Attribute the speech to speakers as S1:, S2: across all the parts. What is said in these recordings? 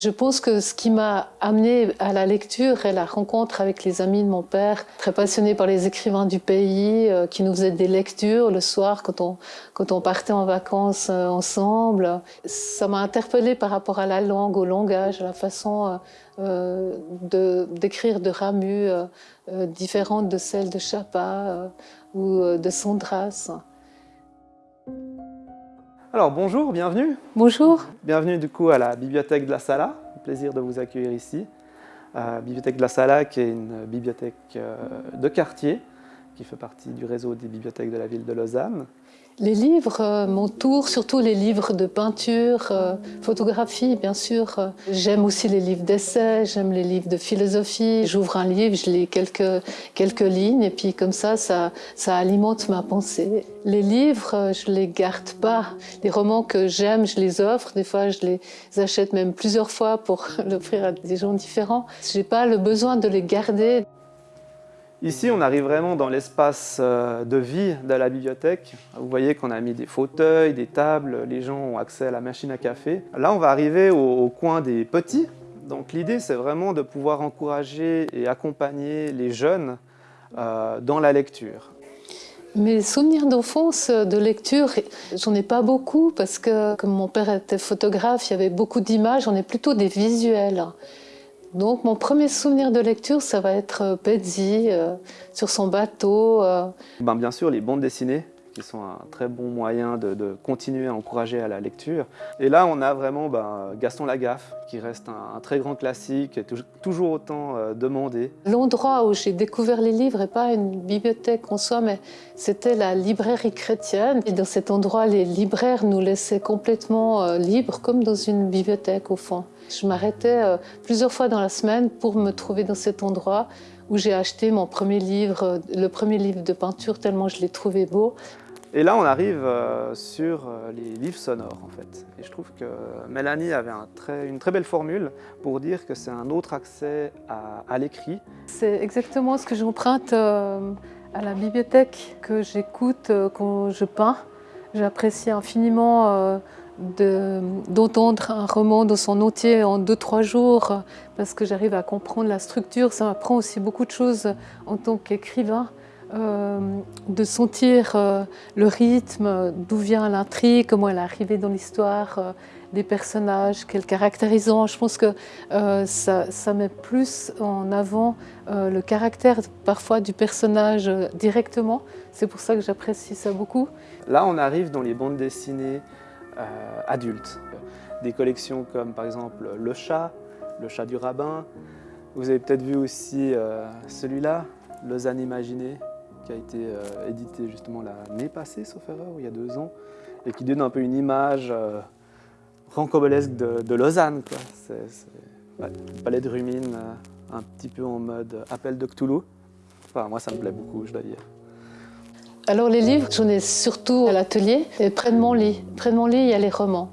S1: Je pense que ce qui m'a amené à la lecture est la rencontre avec les amis de mon père, très passionnés par les écrivains du pays, euh, qui nous faisaient des lectures le soir quand on, quand on partait en vacances euh, ensemble. Ça m'a interpellée par rapport à la langue, au langage, à la façon euh, d'écrire de, Ramu, différente de celle de Chapa ou de Sondras.
S2: Alors bonjour, bienvenue.
S1: Bonjour.
S2: Bienvenue du coup à la Bibliothèque de la Sala. Plaisir de vous accueillir ici. Euh, bibliothèque de la Sala qui est une bibliothèque euh, de quartier qui fait partie du réseau des bibliothèques de la ville de Lausanne.
S1: Les livres euh, m'entourent, surtout les livres de peinture, euh, photographie bien sûr. J'aime aussi les livres d'essais, j'aime les livres de philosophie. J'ouvre un livre, je lis quelques, quelques lignes et puis comme ça, ça, ça alimente ma pensée. Les livres, euh, je les garde pas. Les romans que j'aime, je les offre. Des fois, je les achète même plusieurs fois pour l'offrir à des gens différents. J'ai pas le besoin de les garder.
S2: Ici, on arrive vraiment dans l'espace euh, de vie de la bibliothèque. Vous voyez qu'on a mis des fauteuils, des tables, les gens ont accès à la machine à café. Là, on va arriver au, coin des petits. Donc l'idée, c'est vraiment de pouvoir encourager et accompagner les jeunes euh, dans la lecture.
S1: Mes souvenirs d'enfance de lecture, j'en ai pas beaucoup parce que comme mon père était photographe, il y avait beaucoup d'images, j'en ai plutôt des visuels. Donc mon premier souvenir de lecture, ça va être euh, Betsy euh, sur son bateau. Euh.
S2: Ben, bien sûr, les bandes dessinées qui sont un très bon moyen de, continuer à encourager à la lecture. Et là, on a vraiment ben, Gaston Lagaffe, qui reste un, très grand classique, toujours autant demandé.
S1: L'endroit où j'ai découvert les livres n'est pas une bibliothèque en soi, mais c'était la librairie chrétienne. Et dans cet endroit, les libraires nous laissaient complètement libres, comme dans une bibliothèque au fond. Je m'arrêtais euh, plusieurs fois dans la semaine pour me trouver dans cet endroit où j'ai acheté mon premier livre, euh, le premier livre de peinture, tellement je l'ai trouvé beau.
S2: Et là, on arrive euh, sur les livres sonores, en fait. Et je trouve que Mélanie avait une très belle formule pour dire que c'est un autre accès à, l'écrit.
S1: C'est exactement ce que j'emprunte à la bibliothèque, que j'écoute quand je peins. J'apprécie infiniment d'entendre un roman dans son entier en deux, trois jours parce que j'arrive à comprendre la structure. Ça m'apprend aussi beaucoup de choses en tant qu'écrivain, euh, de sentir euh, le rythme, d'où vient l'intrigue, comment elle est arrivée dans l'histoire, euh, des personnages, quels caractérisants. Je pense que ça, ça, met plus en avant le caractère parfois du personnage directement. C'est pour ça que j'apprécie ça beaucoup.
S2: Là, on arrive dans les bandes dessinées euh, adultes. Des collections comme par exemple Le Chat, Le Chat du Rabbin. Vous avez peut-être vu aussi euh, celui-là, Lausanne Imaginée, qui a été euh, édité justement l'année passée, sauf erreur, il y a deux ans, et qui donne un peu une image euh, de, Lausanne. Palais de Rumine, un petit peu en mode appel de Cthulhu. Enfin, moi, ça me plaît beaucoup, je dois dire.
S1: Alors les livres, j'en ai surtout à l'atelier, et près de mon lit. Près de mon lit, il y a les romans.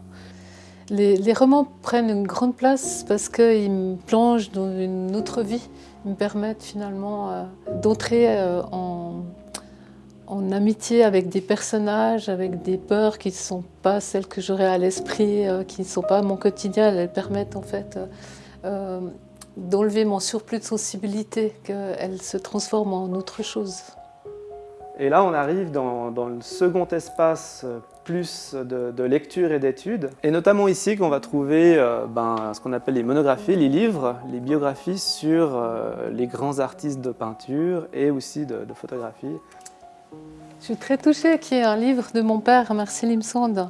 S1: Les, romans prennent une grande place parce qu'ils me plongent dans une autre vie. Ils me permettent finalement euh, d'entrer euh, en, amitié avec des personnages, avec des peurs qui ne sont pas celles que j'aurais à l'esprit, euh, qui ne sont pas mon quotidien. Elles permettent en fait d'enlever mon surplus de sensibilité, qu'elles se transforment en autre chose.
S2: Et là, on arrive dans, le second espace euh, plus de, lecture et d'études. Et notamment ici qu'on va trouver euh, ben, ce qu'on appelle les monographies, les livres, les biographies sur euh, les grands artistes de peinture et aussi de, photographie.
S1: Je suis très touchée qu'il y ait un livre de mon père, Marcel Sand,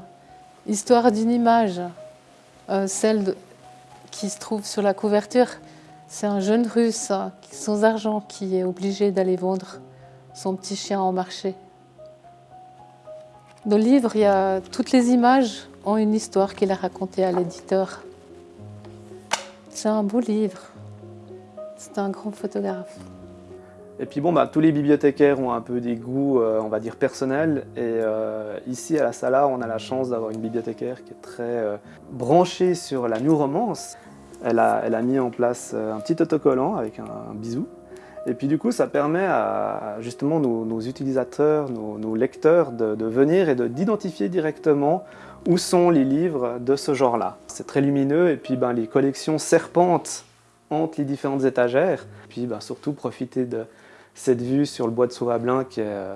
S1: Histoire d'une image, celle qui se trouve sur la couverture. C'est un jeune russe sans argent qui est obligé d'aller vendre son petit chien en marché. Dans le livre, il y a toutes les images ont une histoire qu'il a racontée à l'éditeur. C'est un beau livre. C'est un grand photographe.
S2: Et puis bon, bah, tous les bibliothécaires ont un peu des goûts, euh, on va dire, personnels. Et euh, ici, à la Sala, on a la chance d'avoir une bibliothécaire qui est très euh, branchée sur la new romance. Elle a, elle a mis en place un petit autocollant avec un bisou Et puis du coup, ça permet à justement nos, utilisateurs, nos, lecteurs de, venir et d'identifier directement où sont les livres de ce genre-là. C'est très lumineux et puis ben, les collections serpentent entre les différentes étagères. Puis ben, surtout profiter de cette vue sur le bois de Sauvablin qui est euh,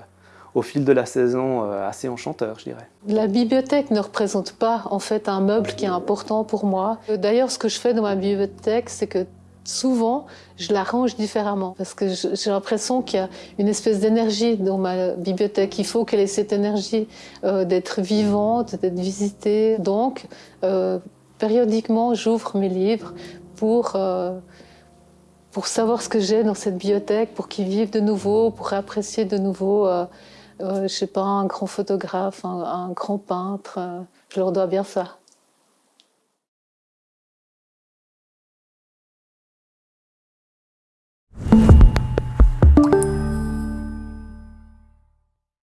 S2: au fil de la saison euh, assez enchanteur, je dirais.
S1: La bibliothèque ne représente pas en fait un meuble qui est important pour moi. D'ailleurs, ce que je fais dans ma bibliothèque, c'est que souvent, je la range différemment parce que j'ai l'impression qu'il y a une espèce d'énergie dans ma bibliothèque. Il faut qu'elle ait cette énergie euh, d'être vivante, d'être visitée. Donc, euh, périodiquement, j'ouvre mes livres pour, euh, pour savoir ce que j'ai dans cette bibliothèque, pour qu'ils vivent de nouveau, pour apprécier de nouveau, je sais pas, un grand photographe, un grand peintre. je leur dois bien ça.